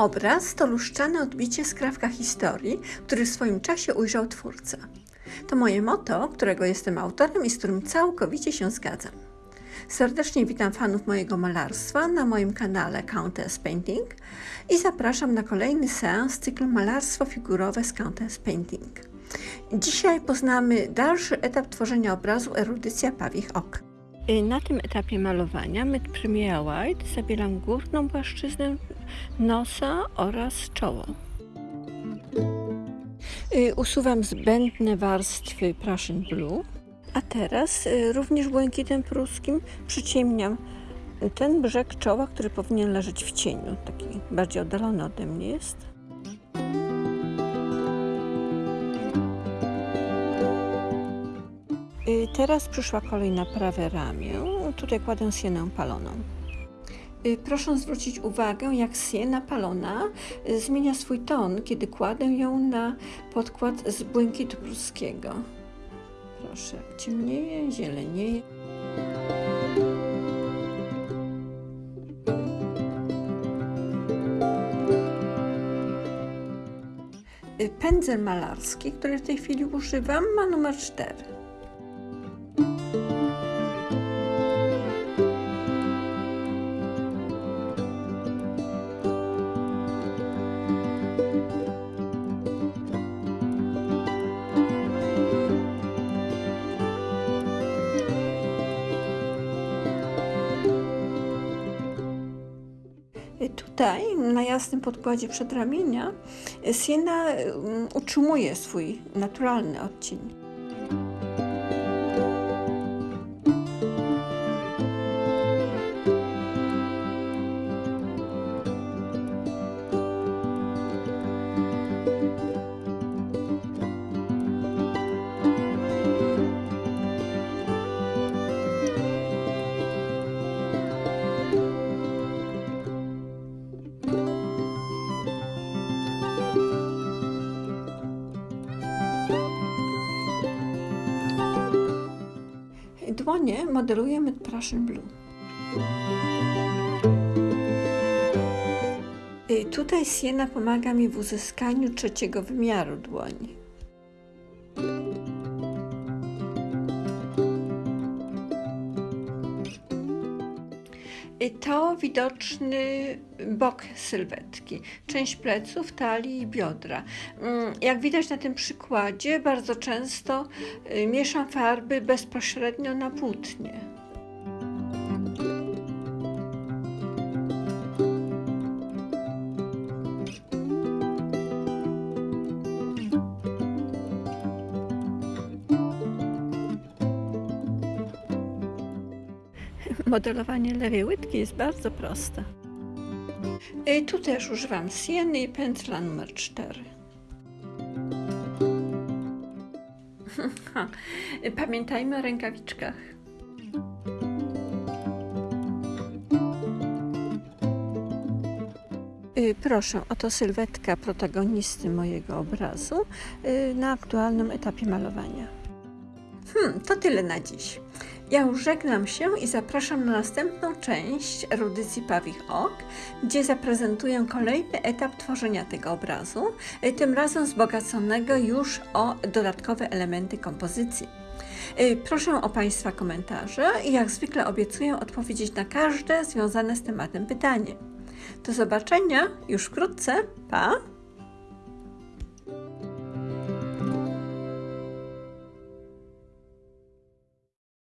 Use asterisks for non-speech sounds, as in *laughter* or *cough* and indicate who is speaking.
Speaker 1: Obraz to luszczane odbicie skrawka historii, który w swoim czasie ujrzał twórca. To moje motto, którego jestem autorem i z którym całkowicie się zgadzam. Serdecznie witam fanów mojego malarstwa na moim kanale Countess Painting i zapraszam na kolejny seans cyklu Malarstwo figurowe z Countess Painting. Dzisiaj poznamy dalszy etap tworzenia obrazu Erudycja Pawich Ok. Y, na tym etapie malowania Mid Premier White zabieram górną płaszczyznę nosa oraz czoło. Y, usuwam zbędne warstwy Prussian Blue, a teraz y, również błękitem pruskim przyciemniam ten brzeg czoła, który powinien leżeć w cieniu, taki bardziej oddalony ode mnie jest. Y, teraz przyszła kolej na prawe ramię. Tutaj kładę sienę paloną. Y, proszę zwrócić uwagę, jak siena palona y, zmienia swój ton, kiedy kładę ją na podkład z błękitu pruskiego. Proszę, jak ciemnieje, zielenieje. Pędzel malarski, który w tej chwili używam, ma numer 4. Tutaj, na jasnym podkładzie przedramienia, siena mm, utrzymuje swój naturalny odcień. Dłonie modelujemy Prussian Blue. I tutaj siena pomaga mi w uzyskaniu trzeciego wymiaru dłoni. To widoczny bok sylwetki, część pleców, talii i biodra. Mm, jak widać na tym przykładzie, bardzo często y, mieszam farby bezpośrednio na płótnie. Modelowanie lewej łydki jest bardzo proste. I tu też używam sieny i pędzla numer 4. *laughs* Pamiętajmy o rękawiczkach. Y, proszę, oto sylwetka protagonisty mojego obrazu y, na aktualnym etapie malowania. Hmm, to tyle na dziś. Ja już żegnam się i zapraszam na następną część erudycji Pawich Ok, gdzie zaprezentuję kolejny etap tworzenia tego obrazu, y, tym razem wzbogaconego już o dodatkowe elementy kompozycji. Y, proszę o Państwa komentarze i jak zwykle obiecuję odpowiedzieć na każde związane z tematem pytanie. Do zobaczenia już wkrótce. Pa!